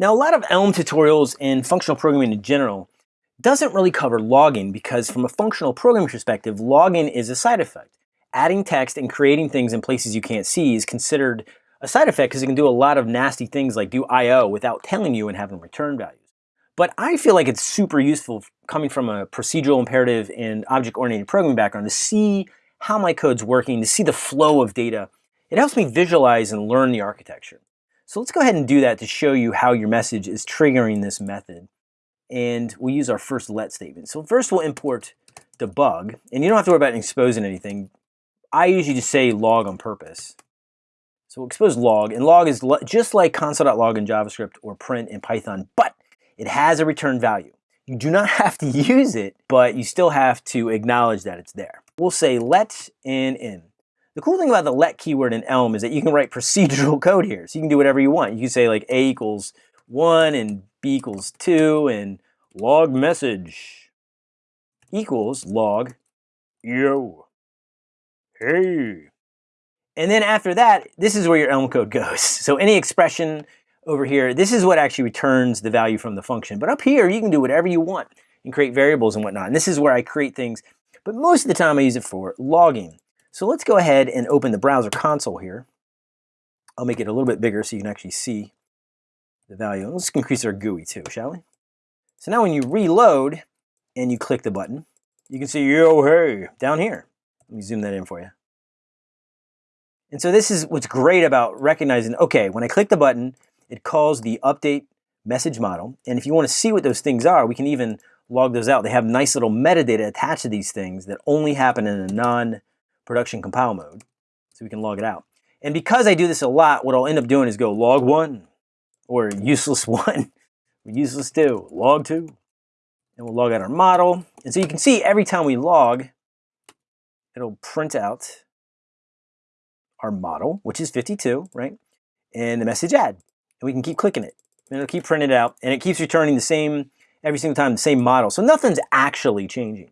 Now, a lot of Elm tutorials and functional programming in general doesn't really cover logging because from a functional programming perspective, logging is a side effect. Adding text and creating things in places you can't see is considered a side effect because it can do a lot of nasty things like do I.O. without telling you and having return values. But I feel like it's super useful coming from a procedural imperative and object-oriented programming background to see how my code's working, to see the flow of data. It helps me visualize and learn the architecture. So let's go ahead and do that to show you how your message is triggering this method. And we'll use our first let statement. So first we'll import debug, and you don't have to worry about exposing anything. I usually just say log on purpose. So we'll expose log, and log is just like console.log in JavaScript or print in Python, but it has a return value. You do not have to use it, but you still have to acknowledge that it's there. We'll say let and in. The cool thing about the let keyword in Elm is that you can write procedural code here. So you can do whatever you want. You can say like A equals 1 and B equals 2 and log message equals log yo hey. And then after that, this is where your Elm code goes. So any expression over here, this is what actually returns the value from the function. But up here, you can do whatever you want and create variables and whatnot. And this is where I create things. But most of the time I use it for logging. So let's go ahead and open the browser console here. I'll make it a little bit bigger so you can actually see the value. Let's increase our GUI too, shall we? So now when you reload and you click the button, you can see, yo, hey, down here. Let me zoom that in for you. And so this is what's great about recognizing, okay, when I click the button, it calls the update message model. And if you want to see what those things are, we can even log those out. They have nice little metadata attached to these things that only happen in a non production compile mode, so we can log it out. And because I do this a lot, what I'll end up doing is go log one, or useless one, useless two, log two, and we'll log out our model. And so you can see every time we log, it'll print out our model, which is 52, right? And the message add. And we can keep clicking it. And it'll keep printing it out. And it keeps returning the same, every single time, the same model. So nothing's actually changing.